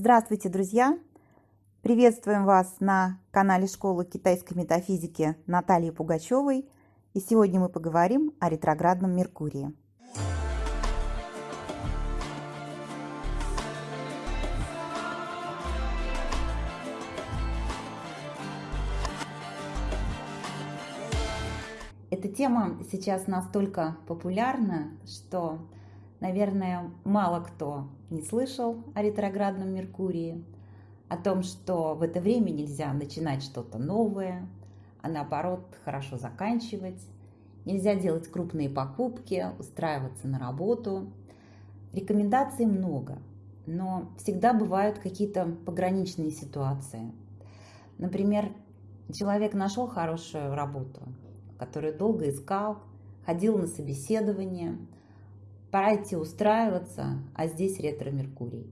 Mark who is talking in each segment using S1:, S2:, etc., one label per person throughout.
S1: Здравствуйте, друзья! Приветствуем вас на канале Школы китайской метафизики Натальи Пугачевой. И сегодня мы поговорим о ретроградном Меркурии. Эта тема сейчас настолько популярна, что Наверное, мало кто не слышал о ретроградном Меркурии, о том, что в это время нельзя начинать что-то новое, а наоборот хорошо заканчивать. Нельзя делать крупные покупки, устраиваться на работу. Рекомендаций много, но всегда бывают какие-то пограничные ситуации. Например, человек нашел хорошую работу, которую долго искал, ходил на собеседование – пора идти устраиваться, а здесь ретро-меркурий.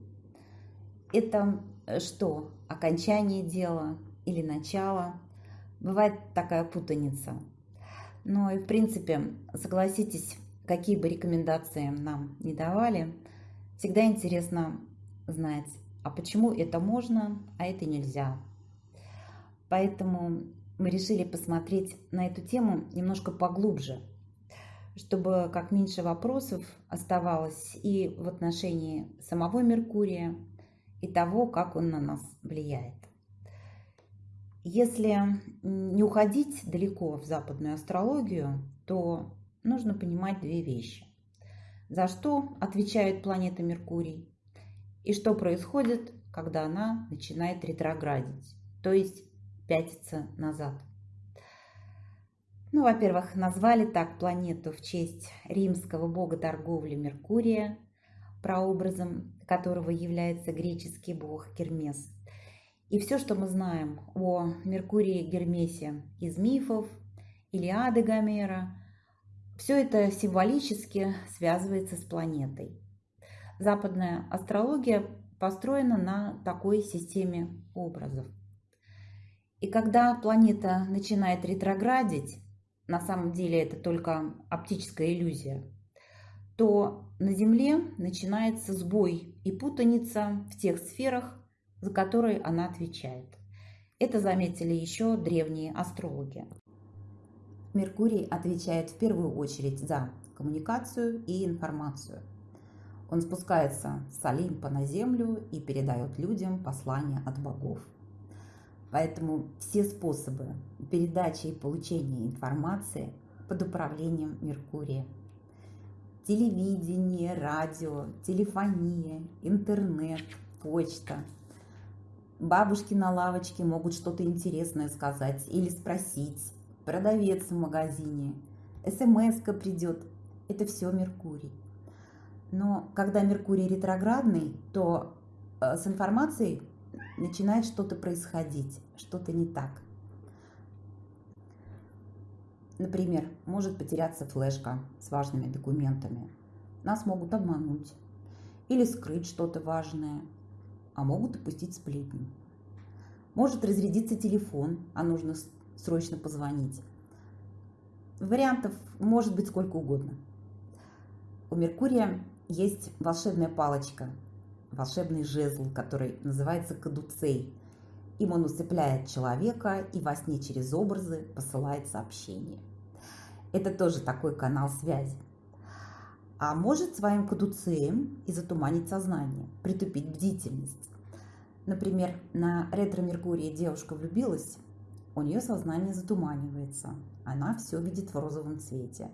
S1: Это э, что, окончание дела или начало? Бывает такая путаница. Но и в принципе, согласитесь, какие бы рекомендации нам не давали, всегда интересно знать, а почему это можно, а это нельзя. Поэтому мы решили посмотреть на эту тему немножко поглубже – чтобы как меньше вопросов оставалось и в отношении самого Меркурия, и того, как он на нас влияет. Если не уходить далеко в западную астрологию, то нужно понимать две вещи. За что отвечает планета Меркурий и что происходит, когда она начинает ретроградить, то есть пятиться назад. Ну, во-первых, назвали так планету в честь римского бога торговли Меркурия, прообразом которого является греческий бог Гермес. И все, что мы знаем о Меркурии Гермесе из мифов, Илиады Гомера, все это символически связывается с планетой. Западная астрология построена на такой системе образов. И когда планета начинает ретроградить, на самом деле это только оптическая иллюзия, то на Земле начинается сбой и путаница в тех сферах, за которые она отвечает. Это заметили еще древние астрологи. Меркурий отвечает в первую очередь за коммуникацию и информацию. Он спускается с Олимпа на Землю и передает людям послания от богов. Поэтому все способы передачи и получения информации под управлением Меркурия. Телевидение, радио, телефония, интернет, почта. Бабушки на лавочке могут что-то интересное сказать или спросить. Продавец в магазине. смс придет. Это все Меркурий. Но когда Меркурий ретроградный, то э, с информацией начинает что-то происходить, что-то не так. Например, может потеряться флешка с важными документами. Нас могут обмануть или скрыть что-то важное, а могут опустить сплетни. Может разрядиться телефон, а нужно срочно позвонить. Вариантов может быть сколько угодно. У Меркурия есть волшебная палочка – волшебный жезл, который называется кадуцей. Им он усыпляет человека и во сне через образы посылает сообщение. Это тоже такой канал связи. А может своим кадуцеем и затуманить сознание, притупить бдительность. Например, на ретро-меркурии девушка влюбилась, у нее сознание затуманивается, она все видит в розовом цвете.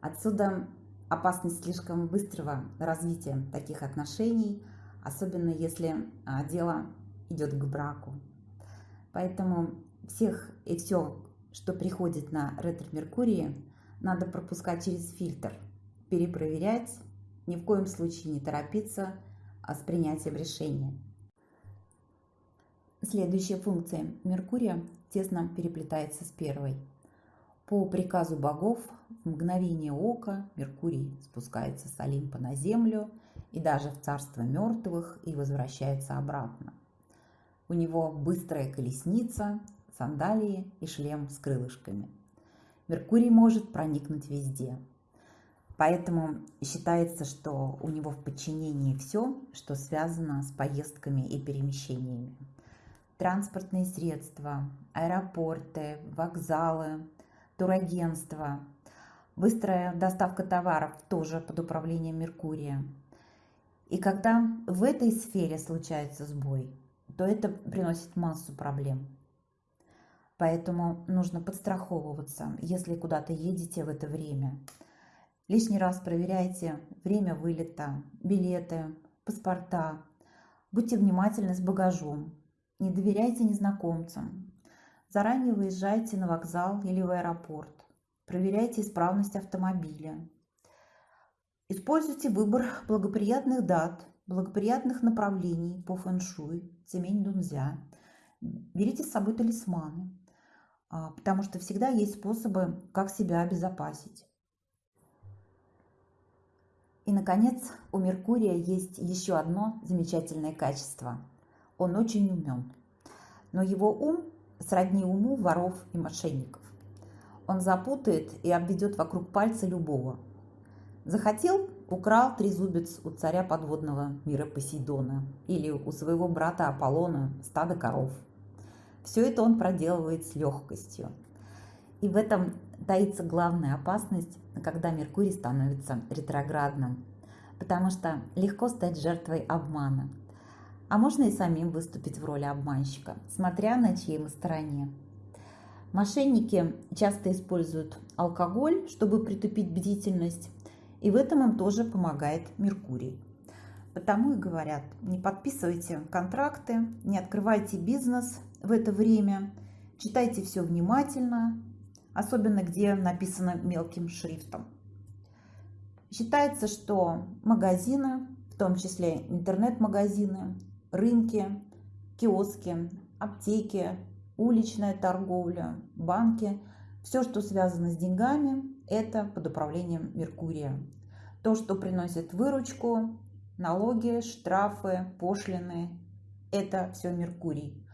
S1: Отсюда опасность слишком быстрого развития таких отношений, особенно если а, дело идет к браку. Поэтому всех и все, что приходит на ретро-меркурии, надо пропускать через фильтр, перепроверять, ни в коем случае не торопиться а с принятием решения. Следующая функция Меркурия тесно переплетается с первой – по приказу богов в мгновение ока Меркурий спускается с Олимпа на землю и даже в царство мертвых и возвращается обратно. У него быстрая колесница, сандалии и шлем с крылышками. Меркурий может проникнуть везде. По Поэтому считается, что у него в подчинении все, что связано с поездками и перемещениями. Транспортные средства, аэропорты, вокзалы, турагентства, быстрая доставка товаров тоже под управлением Меркурия. И когда в этой сфере случается сбой, то это приносит массу проблем. Поэтому нужно подстраховываться, если куда-то едете в это время. Лишний раз проверяйте время вылета, билеты, паспорта. Будьте внимательны с багажом. Не доверяйте незнакомцам. Заранее выезжайте на вокзал или в аэропорт. Проверяйте исправность автомобиля. Используйте выбор благоприятных дат, благоприятных направлений по фэншуй, цемень дунзя. Берите с собой талисманы. А, потому что всегда есть способы, как себя обезопасить. И, наконец, у Меркурия есть еще одно замечательное качество. Он очень умен. Но его ум сродни уму воров и мошенников. Он запутает и обведет вокруг пальца любого. Захотел – украл трезубец у царя подводного мира Посейдона или у своего брата Аполлона стадо коров – все это он проделывает с легкостью. И в этом таится главная опасность, когда Меркурий становится ретроградным, потому что легко стать жертвой обмана. А можно и самим выступить в роли обманщика, смотря на чьей мы стороне. Мошенники часто используют алкоголь, чтобы притупить бдительность, и в этом им тоже помогает Меркурий. Потому и говорят, не подписывайте контракты, не открывайте бизнес в это время, читайте все внимательно, особенно где написано мелким шрифтом. Считается, что магазины, в том числе интернет-магазины, рынки, киоски, аптеки, уличная торговля, банки, все, что связано с деньгами, это под управлением Меркурия. То, что приносит выручку, налоги, штрафы, пошлины, это все Меркурий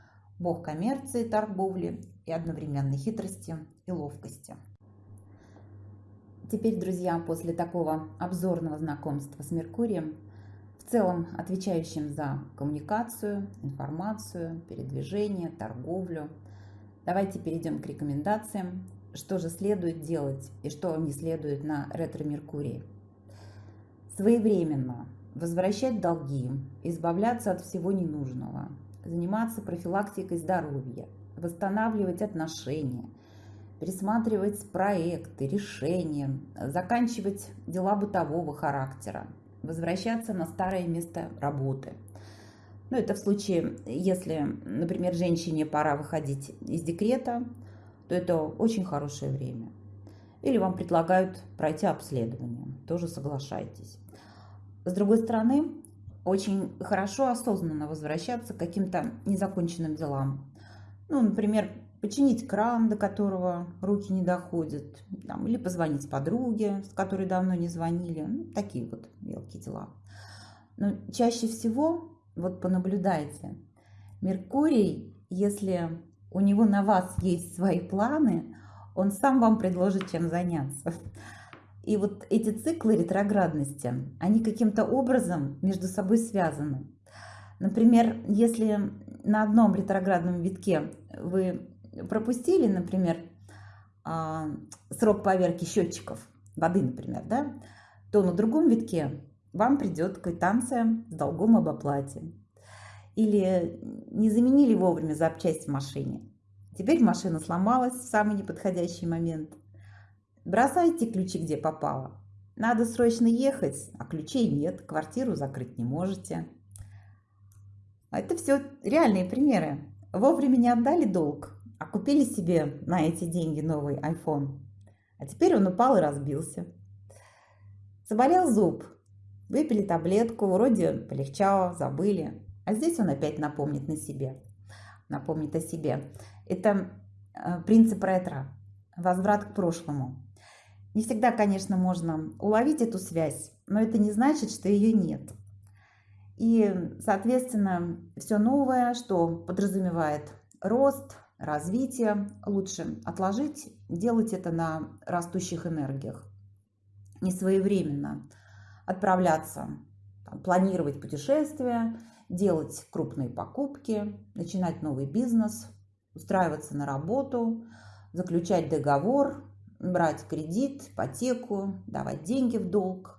S1: бог коммерции, торговли и одновременной хитрости и ловкости. Теперь, друзья, после такого обзорного знакомства с Меркурием, целом отвечающим за коммуникацию, информацию, передвижение, торговлю, давайте перейдем к рекомендациям, что же следует делать и что не следует на ретро-Меркурии. Своевременно возвращать долги, избавляться от всего ненужного – заниматься профилактикой здоровья, восстанавливать отношения, пересматривать проекты, решения, заканчивать дела бытового характера, возвращаться на старое место работы. Ну, это в случае, если, например, женщине пора выходить из декрета, то это очень хорошее время. Или вам предлагают пройти обследование, тоже соглашайтесь. С другой стороны, очень хорошо осознанно возвращаться к каким-то незаконченным делам. Ну, например, починить кран, до которого руки не доходят, там, или позвонить подруге, с которой давно не звонили. Ну, такие вот мелкие дела. Но чаще всего, вот понаблюдайте, Меркурий, если у него на вас есть свои планы, он сам вам предложит, чем заняться. И вот эти циклы ретроградности, они каким-то образом между собой связаны. Например, если на одном ретроградном витке вы пропустили, например, а, срок поверки счетчиков воды, например, да, то на другом витке вам придет квитанция с долгом об оплате. Или не заменили вовремя запчасть в машине. Теперь машина сломалась в самый неподходящий момент. Бросайте ключи где попало. Надо срочно ехать, а ключей нет, квартиру закрыть не можете. Это все реальные примеры. Вовремя не отдали долг, а купили себе на эти деньги новый iPhone. А теперь он упал и разбился. Заболел зуб. Выпили таблетку, вроде полегчало, забыли. А здесь он опять напомнит на себе. Напомнит о себе. Это э, принцип ретро. Возврат к прошлому. Не всегда, конечно, можно уловить эту связь, но это не значит, что ее нет. И, соответственно, все новое, что подразумевает рост, развитие, лучше отложить, делать это на растущих энергиях. не своевременно отправляться, там, планировать путешествия, делать крупные покупки, начинать новый бизнес, устраиваться на работу, заключать договор, брать кредит, ипотеку, давать деньги в долг.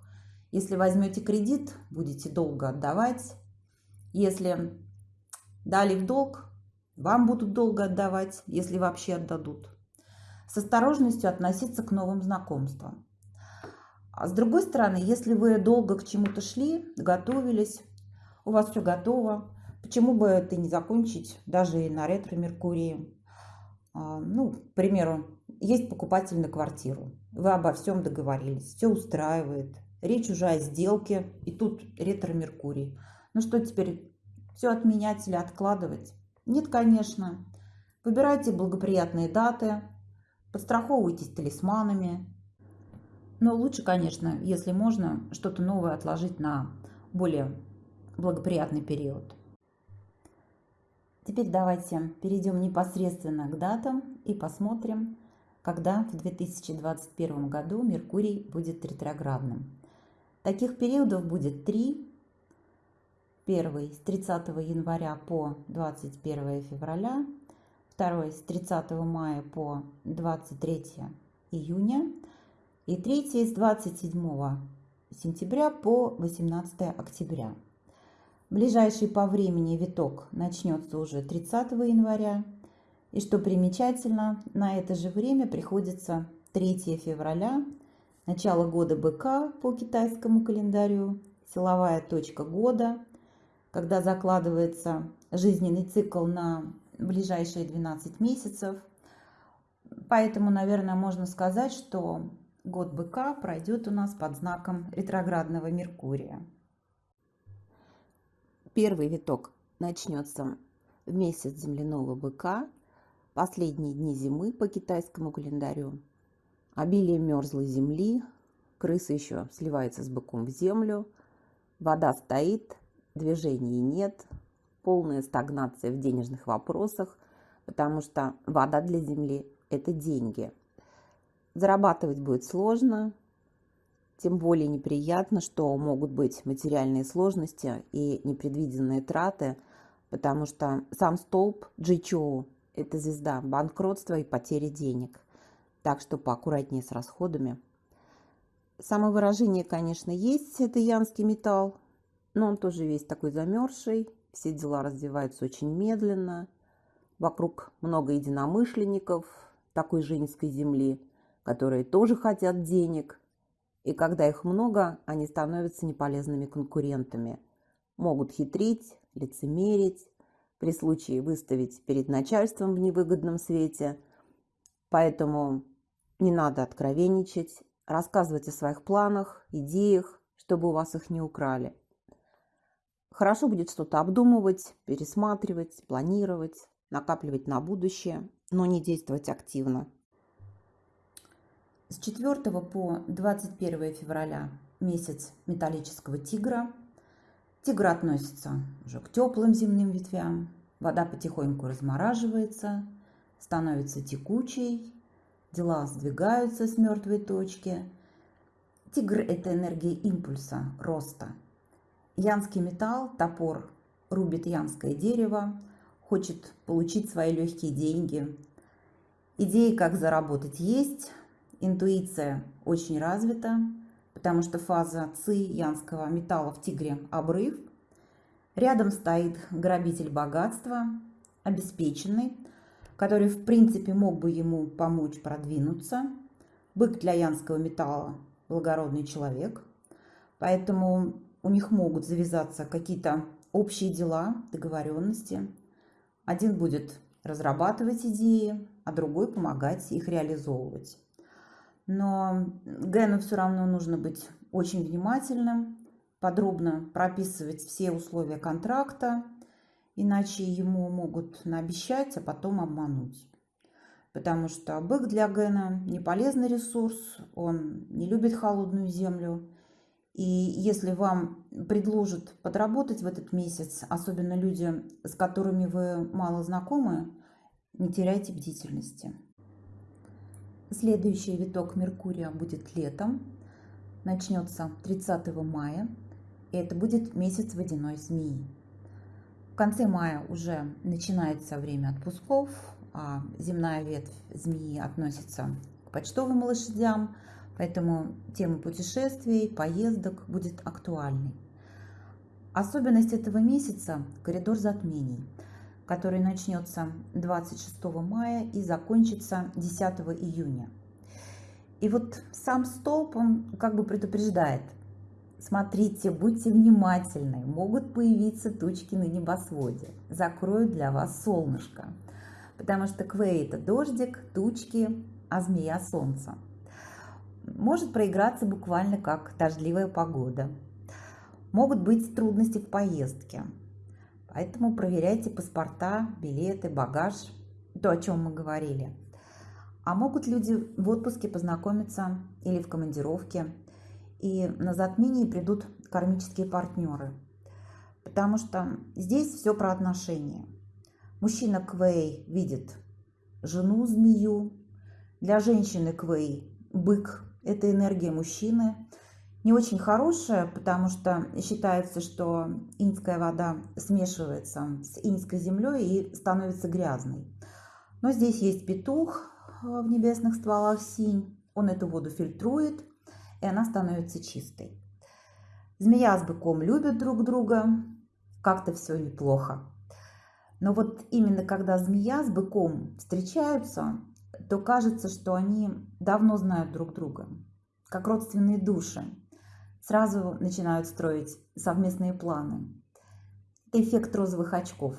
S1: Если возьмете кредит, будете долго отдавать. Если дали в долг, вам будут долго отдавать, если вообще отдадут. С осторожностью относиться к новым знакомствам. А с другой стороны, если вы долго к чему-то шли, готовились, у вас все готово, почему бы это не закончить даже и на ретро-меркурии? А, ну, к примеру, есть покупатель на квартиру, вы обо всем договорились, все устраивает, речь уже о сделке, и тут ретро-меркурий. Ну что теперь, все отменять или откладывать? Нет, конечно. Выбирайте благоприятные даты, подстраховывайтесь талисманами. Но лучше, конечно, если можно, что-то новое отложить на более благоприятный период. Теперь давайте перейдем непосредственно к датам и посмотрим, когда в 2021 году Меркурий будет ретроградным. Таких периодов будет три. Первый с 30 января по 21 февраля, второй с 30 мая по 23 июня и третий с 27 сентября по 18 октября. Ближайший по времени виток начнется уже 30 января. И что примечательно, на это же время приходится 3 февраля, начало года быка по китайскому календарю, силовая точка года, когда закладывается жизненный цикл на ближайшие 12 месяцев. Поэтому, наверное, можно сказать, что год быка пройдет у нас под знаком ретроградного Меркурия. Первый виток начнется в месяц земляного быка, последние дни зимы по китайскому календарю. Обилие мерзлой земли, крыса еще сливается с быком в землю, вода стоит, движений нет, полная стагнация в денежных вопросах, потому что вода для земли – это деньги. Зарабатывать будет сложно, тем более неприятно, что могут быть материальные сложности и непредвиденные траты, потому что сам столб Джичоу – это звезда банкротства и потери денег. Так что поаккуратнее с расходами. Самовыражение, конечно, есть, это янский металл, но он тоже весь такой замерзший, все дела развиваются очень медленно, вокруг много единомышленников такой женской земли, которые тоже хотят денег, и когда их много, они становятся неполезными конкурентами. Могут хитрить, лицемерить, при случае выставить перед начальством в невыгодном свете. Поэтому не надо откровенничать, рассказывать о своих планах, идеях, чтобы у вас их не украли. Хорошо будет что-то обдумывать, пересматривать, планировать, накапливать на будущее, но не действовать активно. С 4 по 21 февраля месяц металлического тигра. Тигр относится уже к теплым земным ветвям. Вода потихоньку размораживается, становится текучей, дела сдвигаются с мертвой точки. Тигр – это энергия импульса, роста. Янский металл, топор, рубит янское дерево, хочет получить свои легкие деньги. Идеи, как заработать, есть, интуиция очень развита, потому что фаза ци янского металла в тигре – обрыв. Рядом стоит грабитель богатства, обеспеченный, который в принципе мог бы ему помочь продвинуться. Бык для янского металла – благородный человек, поэтому у них могут завязаться какие-то общие дела, договоренности. Один будет разрабатывать идеи, а другой помогать их реализовывать но Гэну все равно нужно быть очень внимательным, подробно прописывать все условия контракта, иначе ему могут наобещать, а потом обмануть. Потому что бык для Гэна не полезный ресурс, он не любит холодную землю. И если вам предложат подработать в этот месяц, особенно люди, с которыми вы мало знакомы, не теряйте бдительности. Следующий виток Меркурия будет летом. начнется 30 мая, и это будет месяц водяной змеи. В конце мая уже начинается время отпусков, а земная ветвь змеи относится к почтовым лошадям, поэтому тема путешествий, поездок будет актуальной. Особенность этого месяца – коридор затмений, который начнется 26 мая и закончится 10 июня. И вот сам столб, он как бы предупреждает – Смотрите, будьте внимательны, могут появиться тучки на небосводе, закроют для вас солнышко, потому что квей – это дождик, тучки, а змея – солнце. Может проиграться буквально как дождливая погода. Могут быть трудности в поездке, поэтому проверяйте паспорта, билеты, багаж, то, о чем мы говорили. А могут люди в отпуске познакомиться или в командировке – и на затмении придут кармические партнеры. Потому что здесь все про отношения. Мужчина Квей видит жену-змею. Для женщины Квей бык – это энергия мужчины. Не очень хорошая, потому что считается, что иньская вода смешивается с иньской землей и становится грязной. Но здесь есть петух в небесных стволах синь. Он эту воду фильтрует – и она становится чистой. Змея с быком любят друг друга, как-то все неплохо. Но вот именно когда змея с быком встречаются, то кажется, что они давно знают друг друга, как родственные души. Сразу начинают строить совместные планы. Эффект розовых очков.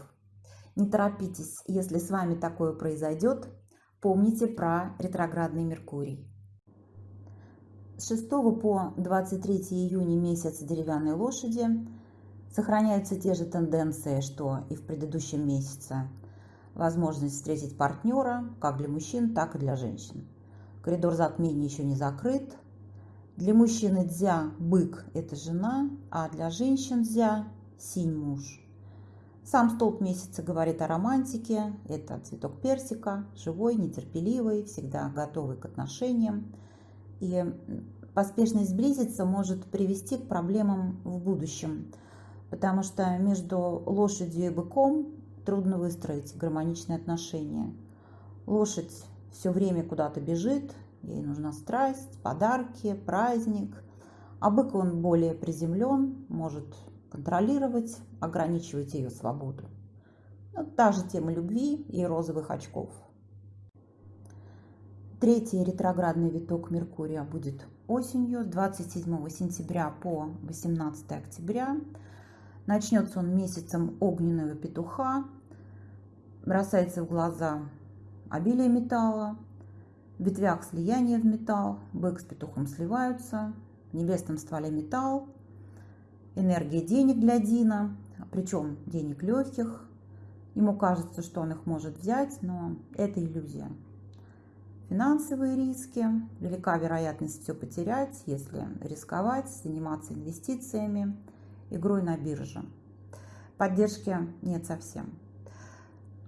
S1: Не торопитесь, если с вами такое произойдет, помните про ретроградный Меркурий. С 6 по 23 июня месяц деревянной лошади сохраняются те же тенденции, что и в предыдущем месяце. Возможность встретить партнера как для мужчин, так и для женщин. Коридор затмения еще не закрыт. Для мужчины дзя – бык – это жена, а для женщин дзя – синь муж. Сам столб месяца говорит о романтике. Это цветок персика, живой, нетерпеливый, всегда готовый к отношениям – и поспешность сблизиться может привести к проблемам в будущем, потому что между лошадью и быком трудно выстроить гармоничные отношения. Лошадь все время куда-то бежит, ей нужна страсть, подарки, праздник, а бык он более приземлен, может контролировать, ограничивать ее свободу. Ну, та же тема любви и розовых очков. Третий ретроградный виток Меркурия будет осенью с 27 сентября по 18 октября. Начнется он месяцем огненного петуха. Бросается в глаза обилие металла. В ветвях слияние в металл. Бык с петухом сливаются. В небесном стволе металл. Энергия денег для Дина. Причем денег легких. Ему кажется, что он их может взять, но это иллюзия финансовые риски, велика вероятность все потерять, если рисковать, заниматься инвестициями, игрой на бирже. Поддержки нет совсем.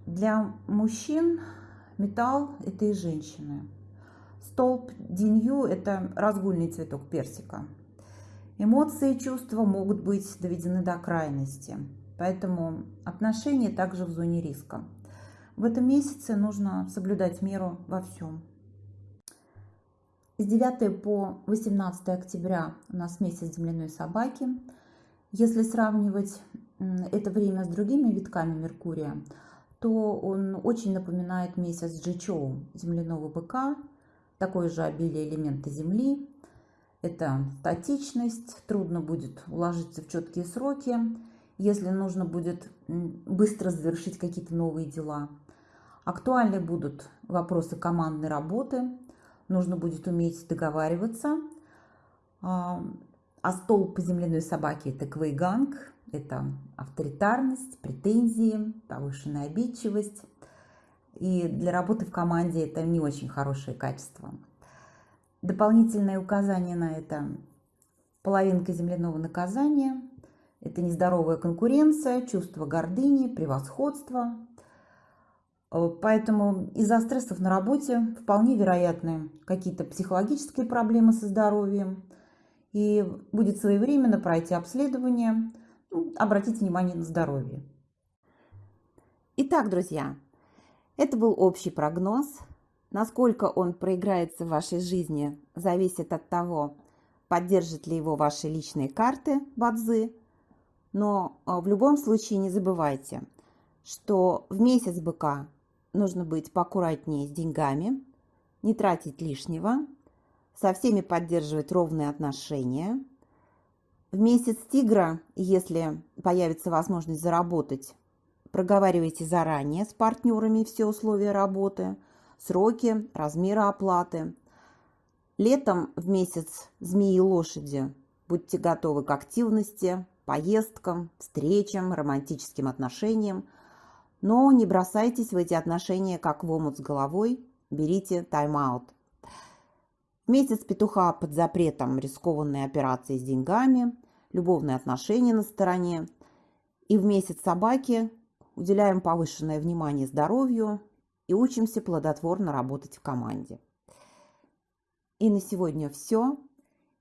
S1: Для мужчин металл – это и женщины. Столб динью – это разгульный цветок персика. Эмоции и чувства могут быть доведены до крайности, поэтому отношения также в зоне риска. В этом месяце нужно соблюдать меру во всем. С 9 по 18 октября у нас месяц земляной собаки. Если сравнивать это время с другими витками Меркурия, то он очень напоминает месяц Джичоу, земляного быка, такое же обилие элемента Земли. Это статичность, трудно будет уложиться в четкие сроки, если нужно будет быстро завершить какие-то новые дела. Актуальны будут вопросы командной работы, нужно будет уметь договариваться. А, столб земляной собаки – это квейганг, это авторитарность, претензии, повышенная обидчивость. И для работы в команде это не очень хорошее качество. Дополнительное указание на это – половинка земляного наказания – это нездоровая конкуренция, чувство гордыни, превосходства, Э, поэтому из-за стрессов на работе вполне вероятны какие-то психологические проблемы со здоровьем и будет своевременно пройти обследование. Ну, обратите внимание на здоровье. Итак, друзья, это был общий прогноз. Насколько он проиграется в вашей жизни, зависит от того, поддержат ли его ваши личные карты Бадзы. Но а, в любом случае не забывайте, что в месяц быка нужно быть поаккуратнее с деньгами, не тратить лишнего, со всеми поддерживать ровные отношения. В месяц тигра, если появится возможность заработать, проговаривайте заранее с партнерами все условия работы, сроки, размеры оплаты. Летом в месяц змеи и лошади будьте готовы к активности, поездкам, встречам, романтическим отношениям, но не бросайтесь в эти отношения как в омут с головой, берите тайм-аут. Месяц петуха под запретом рискованные операции с деньгами, любовные отношения на стороне. И в месяц собаки уделяем повышенное внимание здоровью и учимся плодотворно работать в команде. И на сегодня все.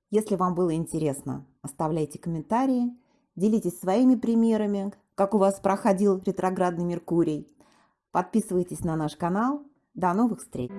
S1: Если вам было интересно, оставляйте комментарии, делитесь своими примерами, как у вас проходил ретроградный Меркурий. Подписывайтесь на наш канал. До новых встреч!